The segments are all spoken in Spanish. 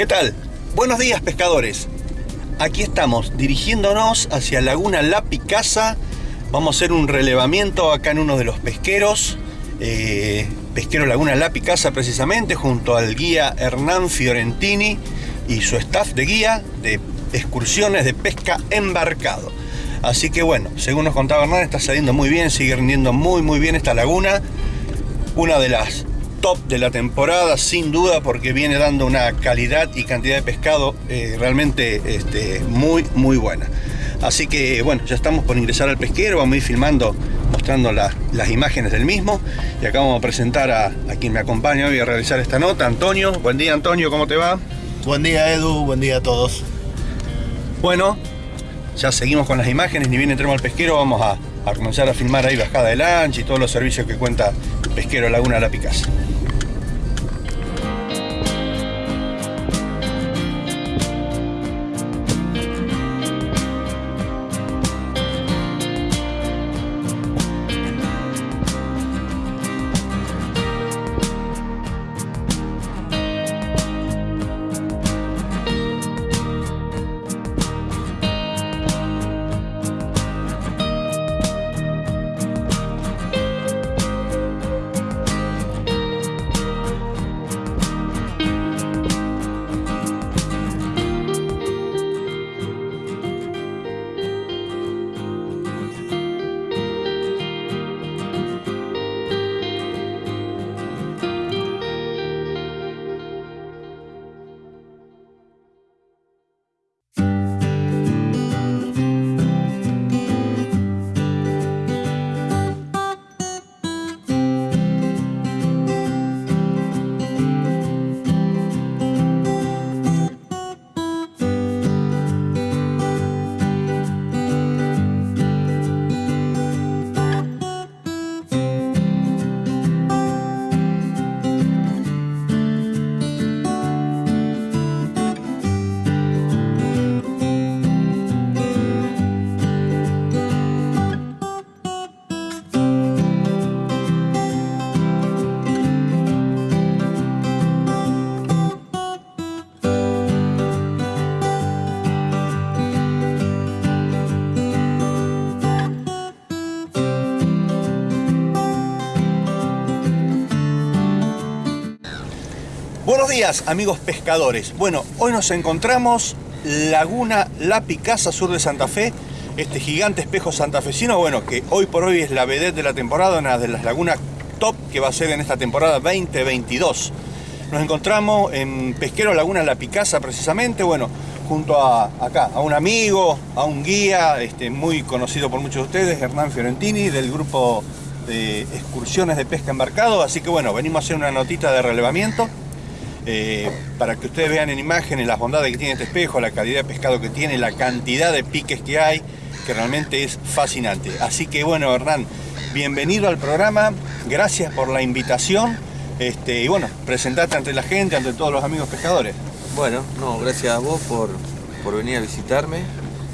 ¿Qué tal? Buenos días pescadores. Aquí estamos dirigiéndonos hacia Laguna La Picasa. Vamos a hacer un relevamiento acá en uno de los pesqueros. eh, pesquero Laguna La Picasa precisamente, junto al guía Hernán Fiorentini y su staff de guía de excursiones de pesca embarcado. Así que bueno, según nos contaba Hernán, está saliendo muy bien, sigue rindiendo muy muy bien esta laguna. Una de las top de la temporada, sin duda, porque viene dando una calidad y cantidad de pescado eh, realmente este, muy, muy buena. Así que bueno, ya estamos por ingresar al pesquero, vamos a ir filmando, mostrando la- las imágenes del mismo. Y acá vamos a presentar a, a quien me acompaña hoy a realizar esta nota, Antonio. Buen día, Antonio, ¿cómo te va? Buen día Edu, buen día a todos. Bueno, ya seguimos con las imágenes, ni bien entremos al pesquero, vamos a, a comenzar a filmar ahí bajada de lancha y todos los servicios que cuenta Pesquero Laguna La Picasa. Días amigos pescadores. Bueno, hoy nos encontramos Laguna La Picasa, sur de Santa Fe. Este gigante espejo santafesino, bueno, que hoy por hoy es la vedette de la temporada, una de las lagunas top que va a ser en esta temporada 2022. Nos encontramos en Pesquero Laguna La Picasa precisamente, bueno, junto a acá, a un amigo, a un guía, este, muy conocido por muchos de ustedes, Hernán Fiorentini, del grupo de excursiones de pesca embarcado. Así que bueno, venimos a hacer una notita de relevamiento. Eh, para que ustedes vean en imágenes las bondades que tiene este espejo, la calidad de pescado que tiene, la cantidad de piques que hay, que realmente es fascinante. Así que bueno, Hernán, bienvenido al programa, gracias por la invitación este, y bueno, presentate ante la gente, ante todos los amigos pescadores. Bueno, no, gracias a vos por, por venir a visitarme.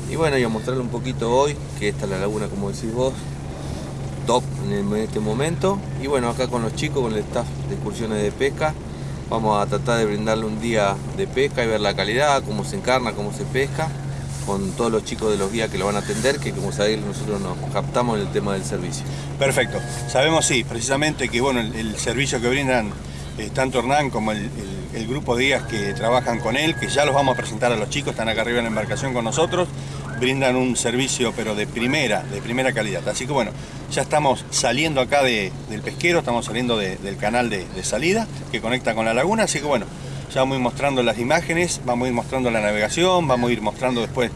Y bueno, y a mostrarle un poquito hoy, que esta es la laguna, como decís vos, top en este momento. Y bueno, acá con los chicos, con el staff de excursiones de pesca, vamos a tratar de brindarle un día de pesca y ver la calidad, cómo se encarna, cómo se pesca, con todos los chicos de los guías que lo van a atender, que como sabéis nosotros nos captamos en el tema del servicio. Perfecto. Sabemos, sí, precisamente que bueno, el, servicio que brindan eh, tanto Hernán como el, el- el grupo de guías que trabajan con él, que ya los vamos a presentar a los chicos, están acá arriba en la embarcación con nosotros, brindan un servicio pero de primera, de primera calidad. Así que bueno, ya estamos saliendo acá de- del pesquero, estamos saliendo de- del canal de, de salida que conecta con la laguna, así que bueno, ya vamos a ir mostrando las imágenes, vamos a ir mostrando la navegación, vamos a ir mostrando después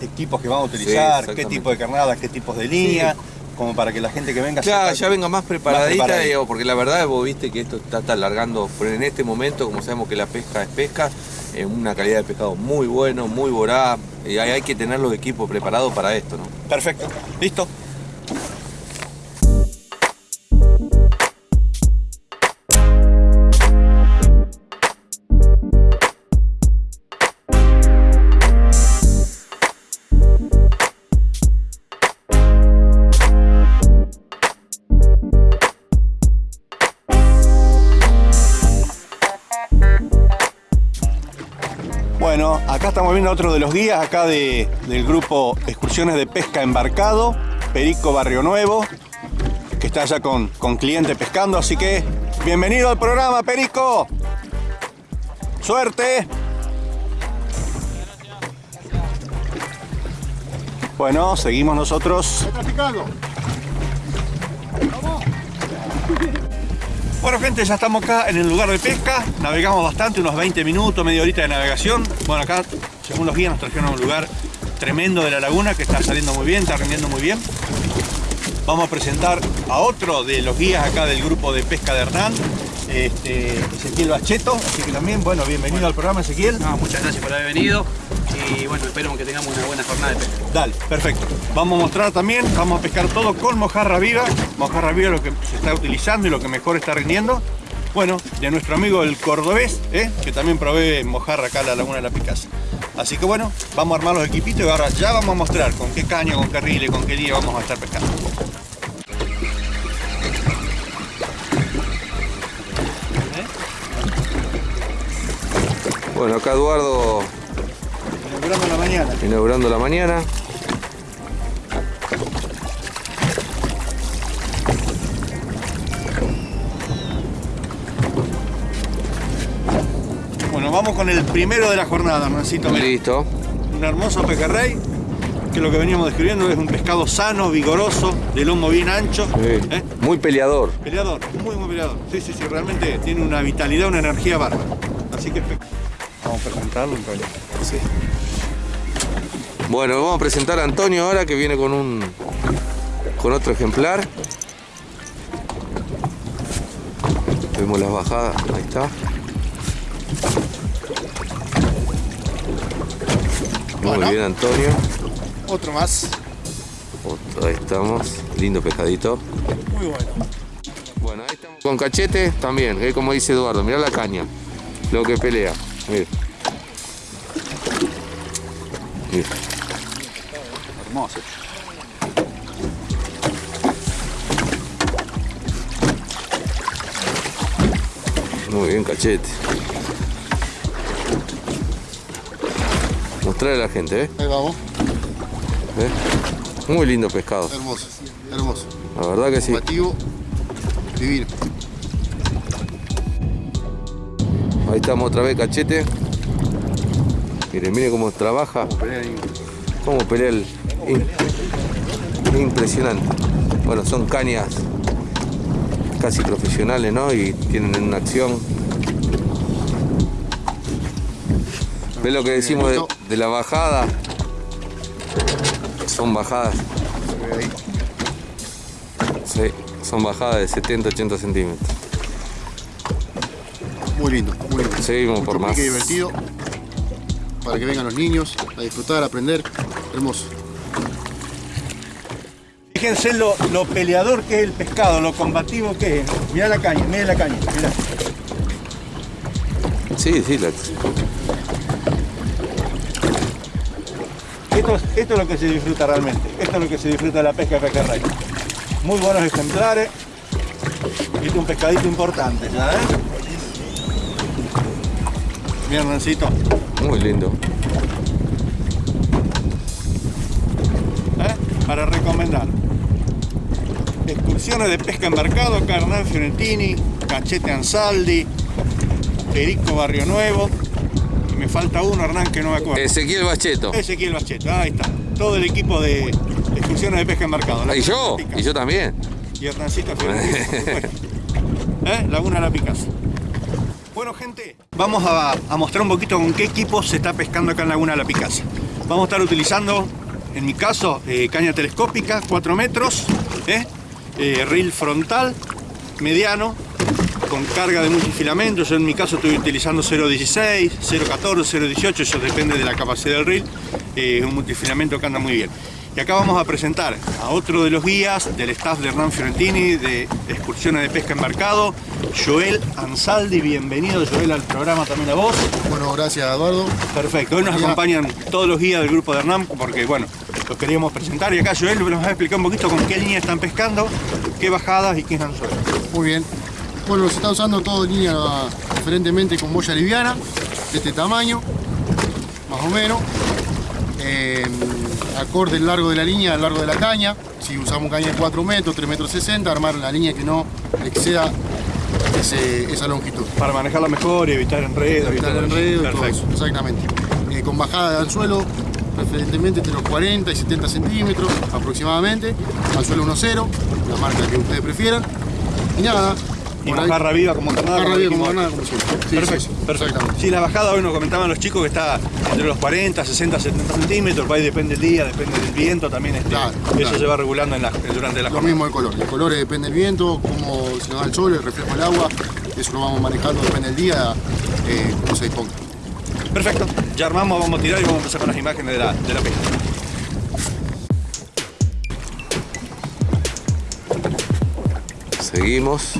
equipos que vamos a utilizar, qué tipo de carnadas, qué tipos de línea, como para que la gente que venga Claro, ya venga más preparadita, preparadita. digo, porque la verdad vos viste que esto está, está alargando, pero en este momento, como sabemos que la pesca es pesca, es una calidad de pescado muy bueno, muy voraz, y hay, hay que tener los equipos preparados para esto, ¿no? Perfecto, listo. A otro de los guías acá de, del grupo Excursiones de Pesca Embarcado, Perico Barrio Nuevo, que está allá con, con cliente pescando, así que bienvenido al programa, Perico. Suerte. Bueno, seguimos nosotros. Bueno gente, ya estamos acá en el lugar de pesca, navegamos bastante, unos 20 minutos, media horita de navegación. Bueno, acá, según los guías, nos trajeron a un lugar tremendo de la laguna que está saliendo muy bien, está rindiendo muy bien. Vamos a presentar a otro de los guías acá del grupo de pesca de Hernán, este, Ezequiel Bacheto, así que también, bueno, bienvenido al programa Ezequiel. No, muchas gracias por haber venido y bueno, espero que tengamos una buena jornada de pesca. Dale, perfecto. Vamos a mostrar también, vamos a pescar todo con mojarra viva. Mojarra viva lo que se está utilizando y lo que mejor está rindiendo. Bueno, de nuestro amigo el cordobés, ¿eh? que también provee mojarra acá en la Laguna de la Picasa. Así que bueno, vamos a armar los equipitos y ahora ya vamos a mostrar con qué caña, con qué rile, con qué día vamos a estar pescando. Bueno, acá Eduardo Inaugurando la mañana. inaugurando la mañana. Vamos con el primero de la jornada, Hernancito. Listo. Un hermoso pejerrey, que lo que veníamos describiendo es un pescado sano, vigoroso, de lomo bien ancho. Sí. ¿eh? Muy peleador. Peleador, muy muy peleador. Sí, sí, sí, realmente tiene una vitalidad, una energía bárbara. Así que vamos a presentarlo en realidad. Sí. Bueno, vamos a presentar a Antonio ahora que viene con un con otro ejemplar. Vemos las bajadas, ahí está. Muy Bueno. bien Antonio. Otro más. Otro, ahí estamos. Lindo pescadito. Muy bueno. Bueno, ahí estamos con cachete también, eh, como dice Eduardo, mirá la caña, lo que pelea. Mira. Mira. Hermoso. Muy bien, cachete. Mostrarle a la gente, ¿eh? Ahí vamos. ¿Eh? Muy lindo pescado, Hermoso. Hermoso. la verdad que sí. Divino. Ahí estamos otra vez, cachete. Miren, miren cómo trabaja, cómo pelea el... in- Impresionante. Bueno, son cañas casi profesionales, ¿no? Y tienen una acción. ¿Ves lo que decimos de, de la bajada? Son bajadas, sí, son bajadas de 70-80 centímetros. Muy lindo. Muy lindo. Seguimos Mucho por más. divertido. Para que vengan los niños a disfrutar, a aprender. Hermoso. Fíjense lo, lo peleador que es el pescado, lo combativo que es. Mirá la caña, mirá la caña, mirá. Sí, sí, la- Esto, es- esto es lo que se disfruta realmente. Esto es lo que se disfruta de la pesca de pejerrey. Muy buenos ejemplares. Este es un pescadito importante, ¿ya ves? Mira, Hernancito. muy lindo. ¿eh? para recomendar. Excursiones de pesca embarcado, acá Hernán Fiorentini, Cachete Ansaldi, Perico Barrio Nuevo. Me falta uno, Hernán, que no me acuerdo. Ezequiel Bacheto. Ezequiel Bacheto, ahí está. Todo el equipo de excursiones de pesca embarcado. Ah, Y yo, y yo también. Y por supuesto. ¿Eh? Laguna La Picasa. Bueno, gente, vamos a, a mostrar un poquito con qué equipo se está pescando acá en Laguna La Picasa. Vamos a estar utilizando, en mi caso, eh, caña telescópica, 4 metros, ¿eh? Eh, reel frontal, mediano, con carga de multifilamento. Yo en mi caso estoy utilizando 0.16, 0.14, 0.18, eso depende de la capacidad del reel. Eh, un multifilamento que anda muy bien. Y acá vamos a presentar a otro de los guías del staff de Hernán Fiorentini de excursiones de pesca embarcado, Joel Ansaldi. Bienvenido Joel al programa también a vos. Bueno, gracias Eduardo. Perfecto, hoy nos acompañan todos los guías del grupo de Hernán porque bueno, los queríamos presentar y acá Joel nos va a explicar un poquito con qué línea están pescando, qué bajadas y qué anzuelos. Muy bien. Bueno, se está usando todo en línea preferentemente con boya liviana, de este tamaño, más o menos. Eh, acorde el largo de la línea, el largo de la caña. Si usamos caña de 4 metros, 3 metros 60, armar la línea que no exceda ese- esa longitud. Para manejarla mejor y evitar enredos. Evitar todo el eso. enredo y todo eso, exactamente. Eh, con bajada de anzuelo, preferentemente entre los 40 y 70 centímetros aproximadamente. Anzuelo 1.0, la marca que ustedes prefieran. Y nada. Y por ahí- bajarra viva como carnada. Barra como viva como dijimos. nada, como siempre. Sí, perfecto, sí, sí, perfecto. Sí, la bajada, bueno, comentaban los chicos que está entre los 40, 60, 70 centímetros, ahí depende del día, depende del viento, también este, Claro, eso claro. se va regulando en la- durante la Lo jornada. mismo el color. El color depende del viento, cómo se nos da el sol, el reflejo del agua. Eso lo vamos manejando, depende del día, eh, cómo se disponga. Perfecto, ya armamos, vamos a tirar y vamos a empezar con las imágenes de la, de la pesca. Seguimos.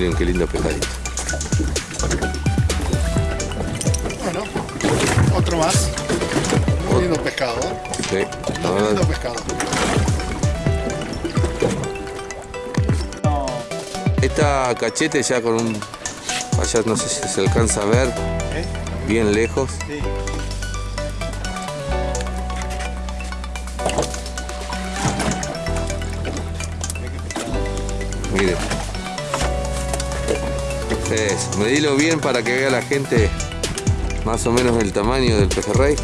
Miren qué lindo pescadito. Bueno, otro más. Muy lindo pescado, ¿eh? Sí, Muy lindo verdad. pescado. Esta cachete ya con un... Allá no sé si se alcanza a ver, ¿Eh? bien lejos. Sí. Eso, medilo bien para que vea la gente más o menos el tamaño del pejerrey. ¿Eh?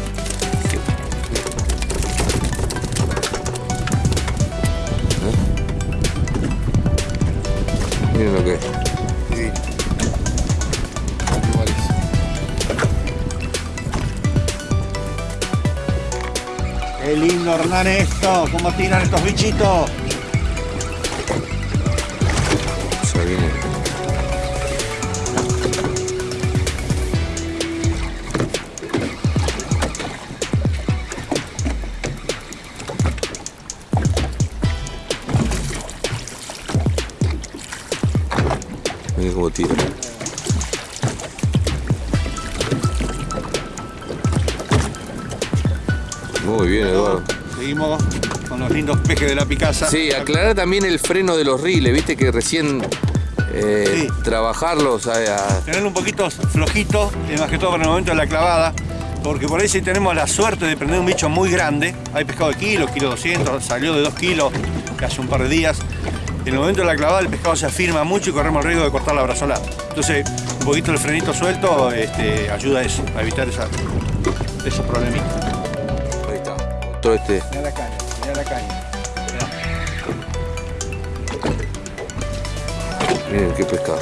Miren lo que es. Es. Qué lindo Hernán esto, cómo tiran estos bichitos. Ya viene. Muy bien, Eduardo. Seguimos con los lindos pejes de la Picasa. Sí, aclarar también el freno de los riles, viste que recién eh, Sí. trabajarlos a, a- Tenerlo un poquito flojito, y más que todo para el momento de la clavada, porque por ahí si tenemos la suerte de prender un bicho muy grande, hay pescado de kilo, kilo 200, salió de 2 kilos hace un par de días, en el momento de la clavada el pescado se afirma mucho y corremos el riesgo de cortar la brazolada. Entonces, un poquito el frenito suelto este, ayuda a eso, a evitar esa, esos problemitas. Ahí está. Todo este. Mira la caña, mira la caña. Miren qué pescado.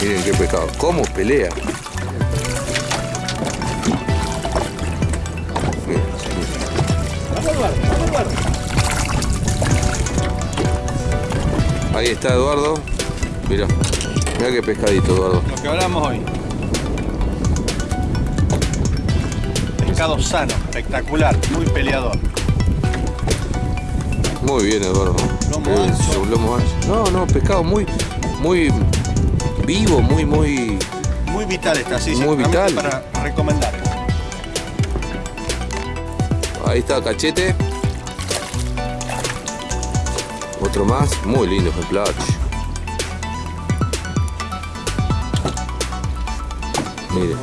Miren qué pescado. ¿Cómo pelea? Está Eduardo. Mira, mira qué pescadito, Eduardo. Lo que hablamos hoy. Pescado sano, espectacular, muy peleador. Muy bien, Eduardo. Lomo ancho. lomo ancho. No, no, pescado muy, muy vivo, muy, muy. Muy vital esta, sí, sí. Muy vital. Para recomendar. Ahí está cachete. Otro más, muy lindo ejemplar. Mire.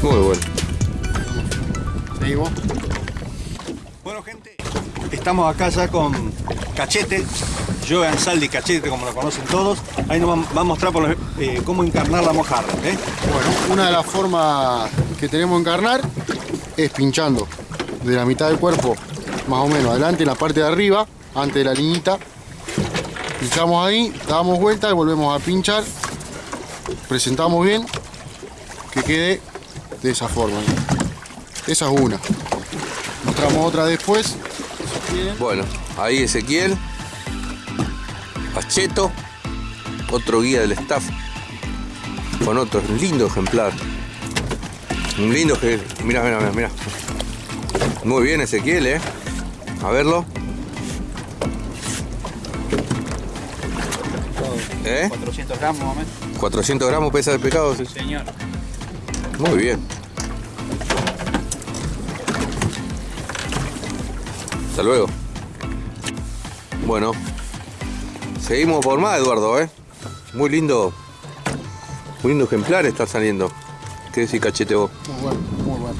Muy bueno. Seguimos. Bueno, gente, estamos acá ya con Cachete, Joe Saldi Cachete, como lo conocen todos. Ahí nos va va a mostrar por eh, cómo encarnar la mojarra. ¿eh? Bueno, una de las formas que tenemos de encarnar es pinchando de la mitad del cuerpo, más o menos, adelante en la parte de arriba, antes de la liñita. Pinchamos ahí, damos vuelta y volvemos a pinchar. Presentamos bien, que quede de esa forma. Esa es una. Mostramos otra después. Bueno, ahí Ezequiel. Pacheto. Otro guía del staff. con otro lindo ejemplar. Un lindo que. Mira, mira, mira, mira. Muy bien Ezequiel, eh. A verlo. ¿Eh? 400 gramos más o menos. 400 gramos pesa el pescado. sí. Señor. Muy bien. Hasta luego. Bueno, seguimos por más, Eduardo, ¿eh? Muy lindo. Muy lindo ejemplar está saliendo. ¿Qué decís, cachete vos? Muy bueno, muy bueno.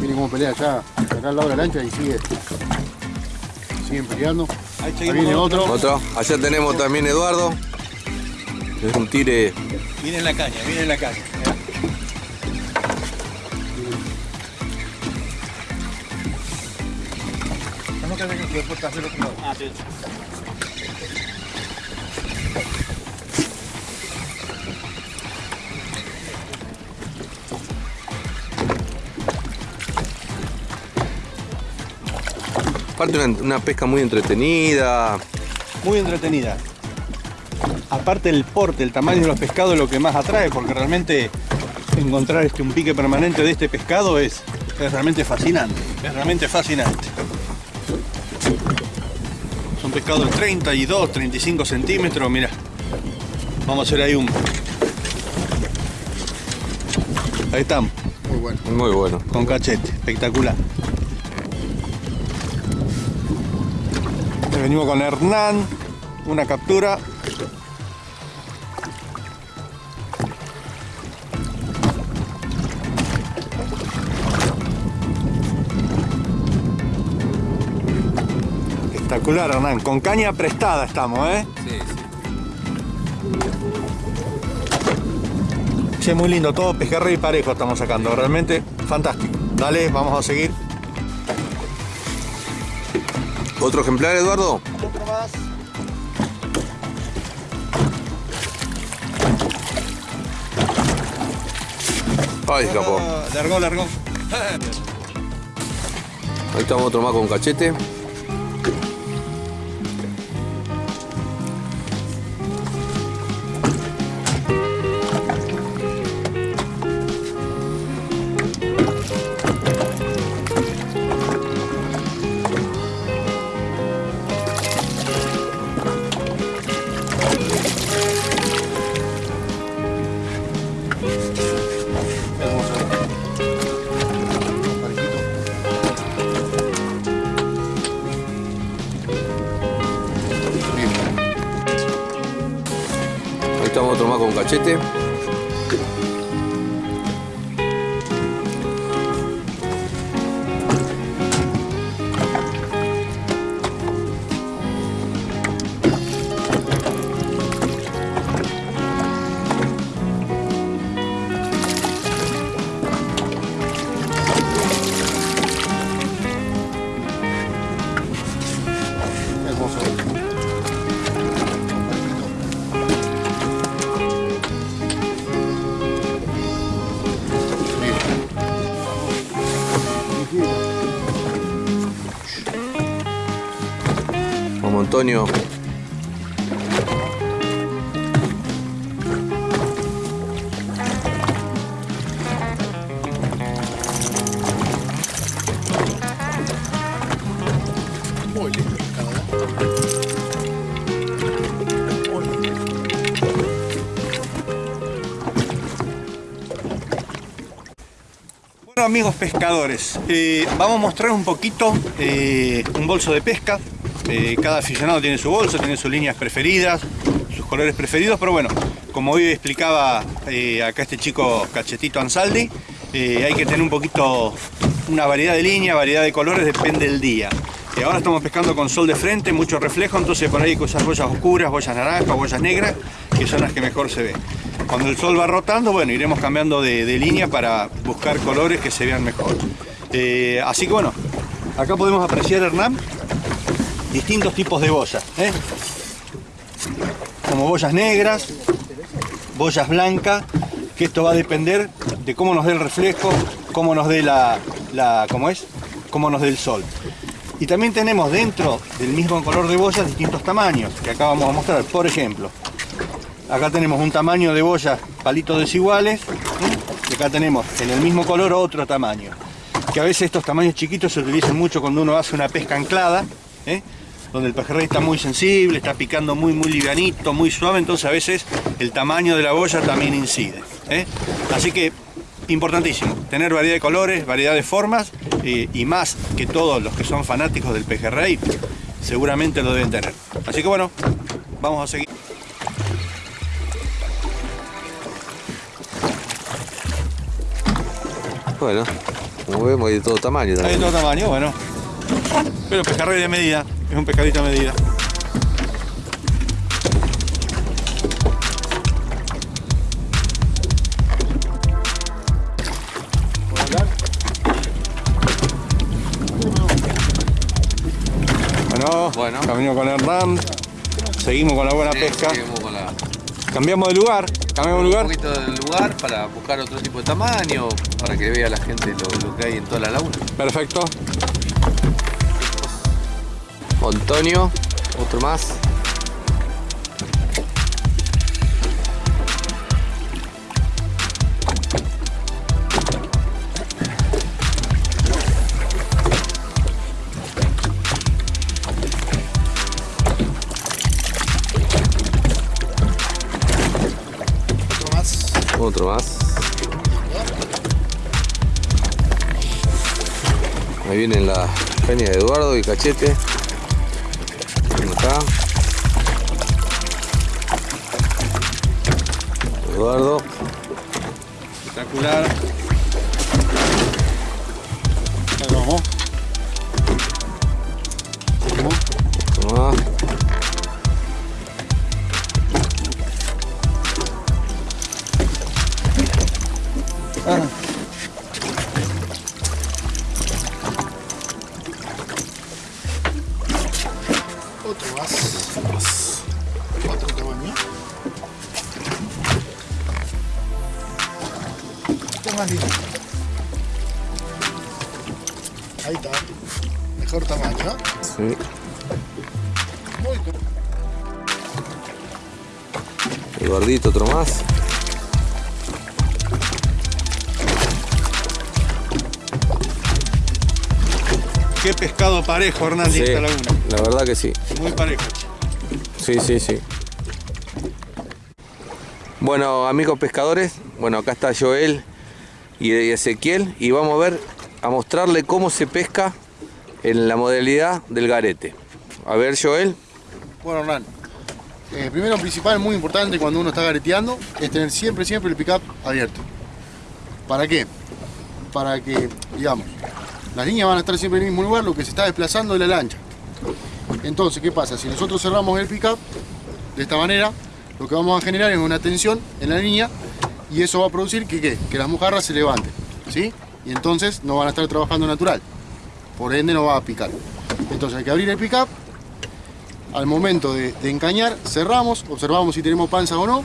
Miren cómo pelea allá, acá al lado de la lancha y sigue. Siguen peleando. Ahí Ahí seguimos viene otro. Otro. Allá tenemos también Eduardo. Es un tire. Viene en la caña, viene en la caña. mirá. No te dejes que después te hacer otro lado. Ah, sí. Aparte una, una pesca muy entretenida. Muy entretenida. Aparte el porte, el tamaño de los pescados es lo que más atrae, porque realmente encontrar este, un pique permanente de este pescado es, es realmente fascinante. Es realmente fascinante. Son pescados de 32, 35 centímetros, mira. Vamos a hacer ahí un... Ahí estamos, Muy bueno. Muy bueno. con cachete, espectacular. Venimos con Hernán, una captura. Espectacular Hernán, con caña prestada estamos, ¿eh? Sí, sí. Che, muy lindo, todo pejerrey y parejo estamos sacando, realmente fantástico. Dale, vamos a seguir. ¿Otro ejemplar, Eduardo? Otro más. Ay, escapó. Ah, Largó, largó. Ahí estamos otro más con cachete. Amigos pescadores, eh, vamos a mostrar un poquito eh, un bolso de pesca. Eh, cada aficionado tiene su bolso, tiene sus líneas preferidas, sus colores preferidos, pero bueno, como hoy explicaba acá este chico Cachetito Ansaldi, hay que tener un poquito una variedad de líneas, variedad de colores, depende del día. Ahora estamos pescando con sol de frente, mucho reflejo, entonces por ahí hay que usar oscuras, boyas naranjas, boyas negras, que son las que mejor se ven. Cuando el sol va rotando, bueno, iremos cambiando de, línea para buscar colores que se vean mejor. Eh, así que bueno, acá podemos apreciar, Hernán, distintos tipos de boyas. ¿eh? Como boyas negras, boyas blancas, que esto va a depender de cómo nos dé el reflejo, cómo nos dé la, la ¿cómo es? Cómo nos dé el sol. Y también tenemos dentro del mismo color de boyas distintos tamaños, que acá vamos a mostrar. Por ejemplo, Acá tenemos un tamaño de boya, palitos desiguales. Y acá tenemos en el mismo color otro tamaño. Que a veces estos tamaños chiquitos se utilizan mucho cuando uno hace una pesca anclada. ¿eh? donde el pejerrey está muy sensible, está picando muy muy livianito, muy suave, entonces a veces el tamaño de la boya también incide. ¿eh? Así que importantísimo, tener variedad de colores, variedad de formas y más que todos los que son fanáticos del pejerrey seguramente lo deben tener. Así que bueno, vamos a seguir. Bueno, como vemos hay de todo tamaño Hay de también. todo tamaño, bueno. Pero pejerrey de medida, es un pescadito a medida. Bueno, Bueno. camino con Hernán. Seguimos con la buena Sí, pesca. seguimos Cambiamos de lugar. Cambiamos de un lugar. poquito del lugar para buscar otro tipo de tamaño, para que vea la gente lo, lo que hay en toda la laguna. Perfecto. Antonio, otro más. Otro más. Ahí vienen la caña de Eduardo y Cachete. Acá. Eduardo. Espectacular. Qué pescado parejo, Hernán, de Sí, esta laguna. la verdad que sí. Muy parejo. Sí, sí, sí. Bueno, amigos pescadores, bueno, acá está Joel y Ezequiel y vamos a ver, a mostrarle cómo se pesca en la modalidad del garete. A ver, Joel. Bueno, Hernán. eh, primero, principal, muy importante cuando uno está gareteando, es tener siempre, siempre el pick-up abierto. ¿Para qué? Para que, digamos, las líneas van a estar siempre en el mismo lugar, lo que se está desplazando es la lancha. Entonces, ¿qué pasa? Si nosotros cerramos el pick-up de esta manera, lo que vamos a generar es una tensión en la línea y eso va a producir que, ¿qué? que las mojarras se levanten, ¿sí? Y entonces no van a estar trabajando natural, por ende no va a picar. Entonces hay que abrir el pick-up, al momento de, de encañar, cerramos, observamos si tenemos panza o no,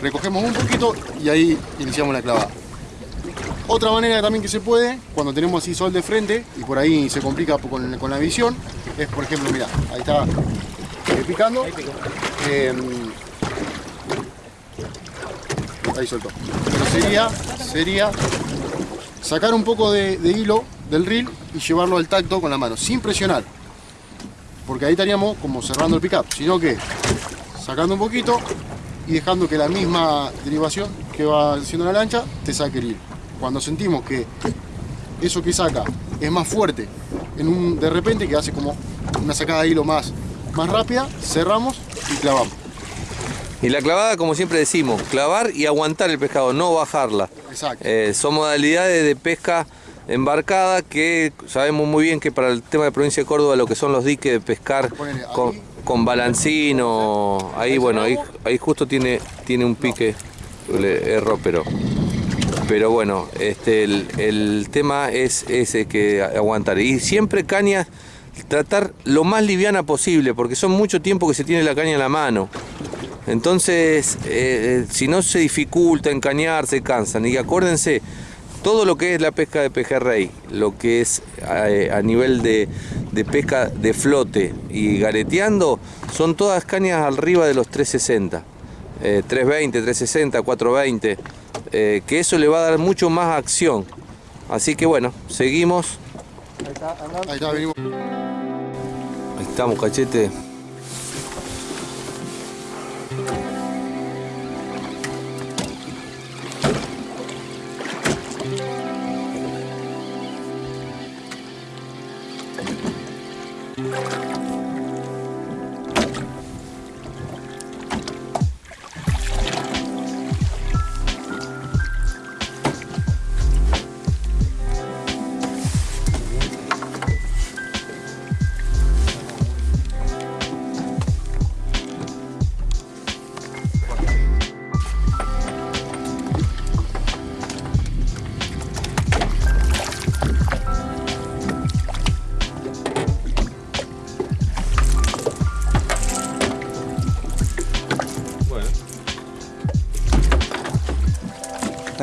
recogemos un poquito y ahí iniciamos la clavada. Otra manera también que se puede, cuando tenemos así sol de frente y por ahí se complica con, con la visión, es por ejemplo, mira, ahí está eh, picando. Eh, ahí soltó. Pero sería, sería sacar un poco de, de hilo del reel y llevarlo al tacto con la mano, sin presionar. Porque ahí estaríamos como cerrando el pickup, sino que sacando un poquito y dejando que la misma derivación que va haciendo la lancha te saque el hilo. Cuando sentimos que eso que saca es más fuerte, en un, de repente que hace como una sacada de hilo más, más rápida, cerramos y clavamos. Y la clavada, como siempre decimos, clavar y aguantar el pescado, no bajarla. Exacto. Eh, son modalidades de pesca embarcada que sabemos muy bien que para el tema de provincia de Córdoba lo que son los diques de pescar Ponele ahí. con, con balancino, ahí bueno, ahí, ahí justo tiene, tiene un pique, le erró, pero, pero bueno, este, el, el tema es ese que aguantar. Y siempre caña, tratar lo más liviana posible, porque son mucho tiempo que se tiene la caña en la mano. Entonces, eh, eh, si no se dificulta encañar, se cansan. Y acuérdense, todo lo que es la pesca de pejerrey, lo que es eh, a nivel de, de pesca de flote y gareteando, son todas cañas arriba de los 360. eh, 320, 360, 420, eh, que eso le va a dar mucho más acción. Así que bueno, seguimos. Ahí está. Ahí estamos, cachete.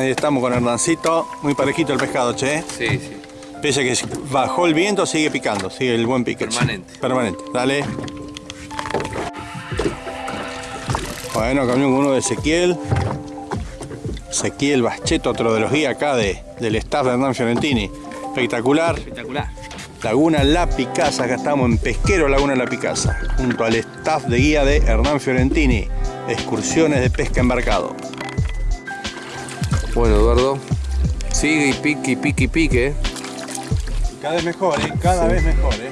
Ahí estamos con Hernancito, muy parejito el pescado, che. Sí, sí. Pese a que bajó el viento, sigue picando, sigue el buen pique. Permanente. Permanente, dale. Bueno, cambió con uno de Ezequiel. Ezequiel Bacheto, otro de los guías acá de, del staff de Hernán Fiorentini. Espectacular. Espectacular. Laguna La Picasa, acá estamos en Pesquero Laguna La Picasa, junto al staff de guía de Hernán Fiorentini, excursiones de pesca embarcado. Bueno, Eduardo. Sigue y pique y pique y pique. ¿eh? Cada vez mejor, ¿eh? cada vez mejor. ¿eh?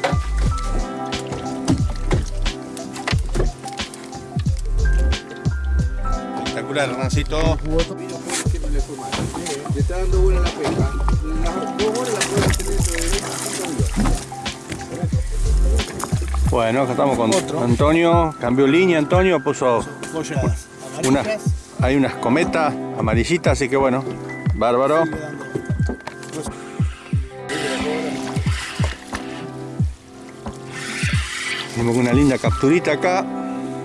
Espectacular, Hernancito. Le está dando buena la pesca. Las dos horas las puedes tener dentro de 25 Bueno, acá estamos con Antonio. Cambió línea, Antonio, puso unas, hay unas cometas amarillitas, así que bueno, bárbaro. Tenemos una linda capturita acá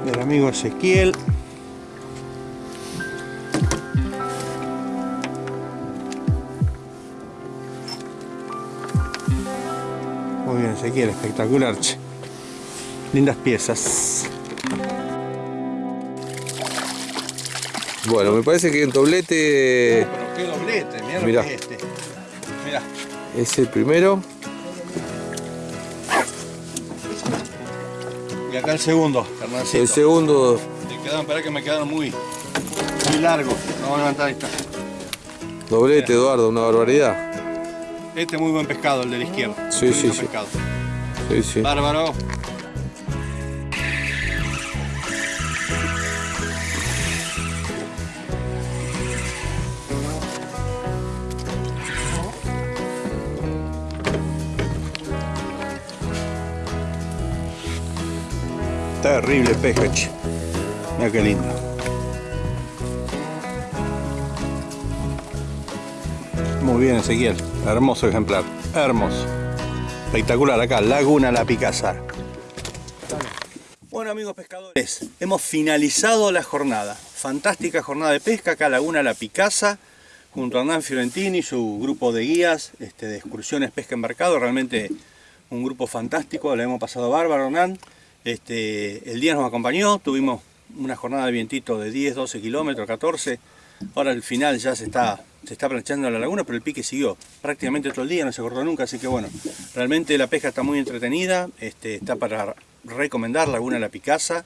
del amigo Ezequiel. Muy bien, Ezequiel, espectacular. Lindas piezas. Bueno, me parece que en doblete Pero qué doblete, mira Mirá. que es este. Mirá. es el primero. Y acá el segundo, Hernancito. El segundo, Me quedaron, para que me quedaron muy, muy largos. Vamos a levantar esta. doblete, Eduardo, una barbaridad. Este es muy buen pescado, el de la izquierda. Sí, Muy sí, sí. pescado. Sí, sí. Bárbaro. Terrible pesca, che. Mira qué lindo. Muy bien, Ezequiel. Hermoso ejemplar. Hermoso. Espectacular acá, Laguna La Picasa. Bueno amigos pescadores, hemos finalizado la jornada. Fantástica jornada de pesca acá Laguna La Picasa, junto a Hernán Fiorentini y su grupo de guías este, de excursiones pesca embarcado. Realmente un grupo fantástico, la hemos pasado bárbaro Hernán. Este, el día nos acompañó, tuvimos una jornada de vientito de 10, 12 kilómetros, 14. Ahora al final ya se está, se está planchando la laguna, pero el pique siguió prácticamente todo el día, no se cortó nunca, así que bueno, realmente la pesca está muy entretenida, este, está para recomendar Laguna La Picasa,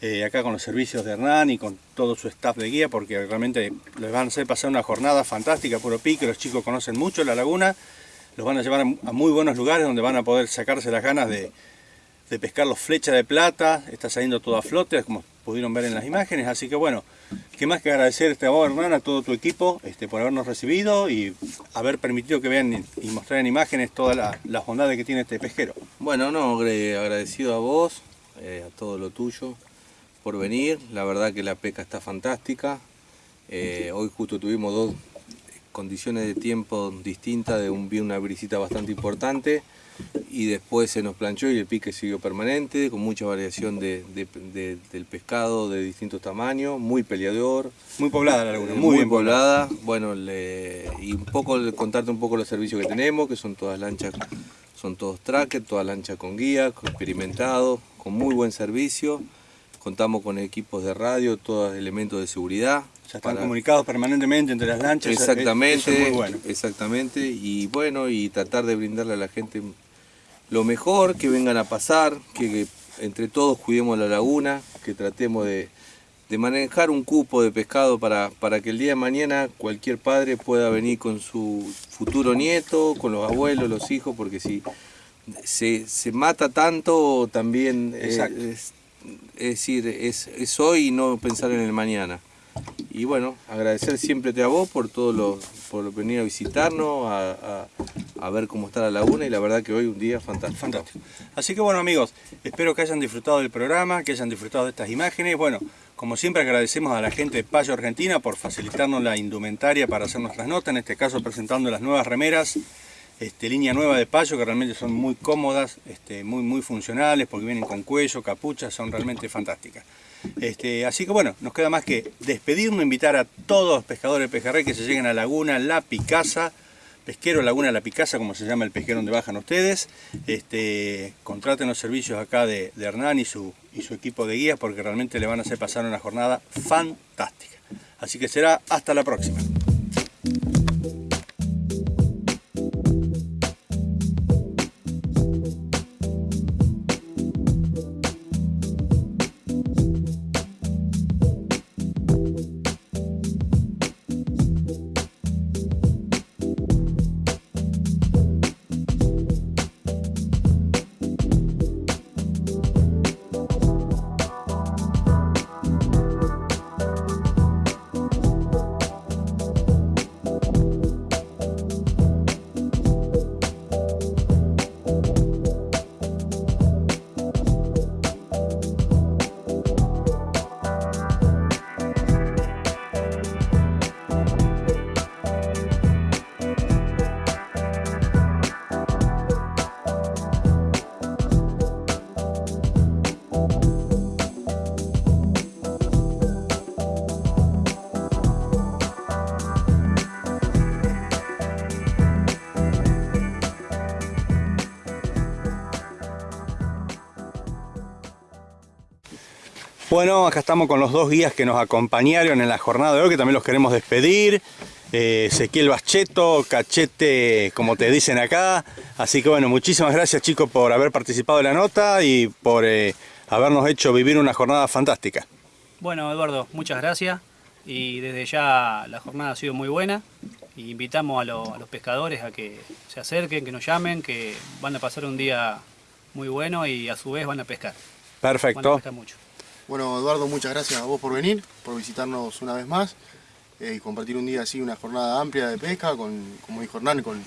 eh, acá con los servicios de Hernán y con todo su staff de guía, porque realmente les van a hacer pasar una jornada fantástica, puro pique, los chicos conocen mucho la laguna, los van a llevar a muy buenos lugares donde van a poder sacarse las ganas de, de pescar los flechas de plata, está saliendo todo a flote, como pudieron ver en las imágenes, así que bueno, qué más que agradecerte a vos Hernán, a todo tu equipo este, por habernos recibido y haber permitido que vean y- mostrar en imágenes todas la- las bondades que tiene este pesquero. Bueno, no, agradecido a vos, eh, a todo lo tuyo, por venir. La verdad que la pesca está fantástica. Eh, hoy justo tuvimos dos condiciones de tiempo distintas, de un, una brisita bastante importante y después se nos planchó y el pique siguió permanente, con mucha variación de, de- de- del pescado de distintos tamaños, muy peleador, Muy poblada la laguna, eh, muy, muy, bien poblada. poblada. Bueno, le- y un poco contarte un poco los servicios que tenemos, que son todas lanchas, son todos trackers, todas lanchas con guía, experimentados, con muy buen servicio, contamos con equipos de radio, todos elementos de seguridad. Ya están para- comunicados permanentemente entre las lanchas. Exactamente, eso es muy bueno. exactamente, y bueno, y tratar de brindarle a la gente lo mejor, que vengan a pasar, que, que entre todos cuidemos la laguna, que tratemos de, de manejar un cupo de pescado para, para que el día de mañana cualquier padre pueda venir con su futuro nieto, con los abuelos, los hijos, porque si se, se mata tanto también eh, es, es decir, es, es hoy y no pensar en el mañana. Y bueno, agradecer siempre a vos por todo lo, por venir a visitarnos, a, a- ver cómo está la laguna y la verdad que hoy un día fantástico. Fantástico. Así que bueno amigos, espero que hayan disfrutado del programa, que hayan disfrutado de estas imágenes. Bueno, como siempre agradecemos a la gente de Payo Argentina por facilitarnos la indumentaria para hacer nuestras notas, en este caso presentando las nuevas remeras, este, línea nueva de Payo que realmente son muy cómodas, este, muy, muy funcionales porque vienen con cuello, capuchas, son realmente fantásticas. Este, así que bueno, nos queda más que despedirnos, invitar a todos los pescadores de pejerrey que se lleguen a Laguna La Picasa, Pesquero Laguna La Picasa, como se llama el pesquero donde bajan ustedes. Contraten los servicios acá de, Hernán y su equipo de guías porque realmente le van a hacer pasar una jornada fantástica. Así que será hasta la próxima. Bueno, acá estamos con los dos guías que nos acompañaron en la jornada de hoy, que también los queremos despedir. Eh, Ezequiel Bacheto, Cachete, como te dicen acá. Así que bueno, muchísimas gracias chicos por haber participado de la nota y por eh, habernos hecho vivir una jornada fantástica. Bueno, Eduardo, muchas gracias. Y desde ya la jornada ha sido muy buena. Y invitamos a, lo- a los pescadores a que se acerquen, que nos llamen, que van a pasar un día muy bueno y a su vez van a pescar. Van a Perfecto. pescar mucho. Bueno, Eduardo, muchas gracias a vos por venir, por visitarnos una vez más eh, y compartir un día así, una jornada amplia de pesca, con, como dijo Hernán, con,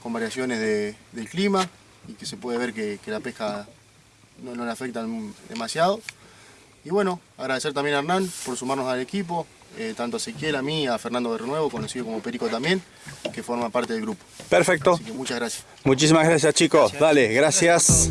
con variaciones de- del clima y que se puede ver que, que la pesca no, no le afecta demasiado. Y bueno, agradecer también a Hernán por sumarnos al equipo, eh, tanto a Ezequiel, a mí, a Fernando de Renuevo, conocido como Perico también, que forma parte del grupo. Perfecto. Así que muchas gracias. Muchísimas gracias chicos. Dale, gracias.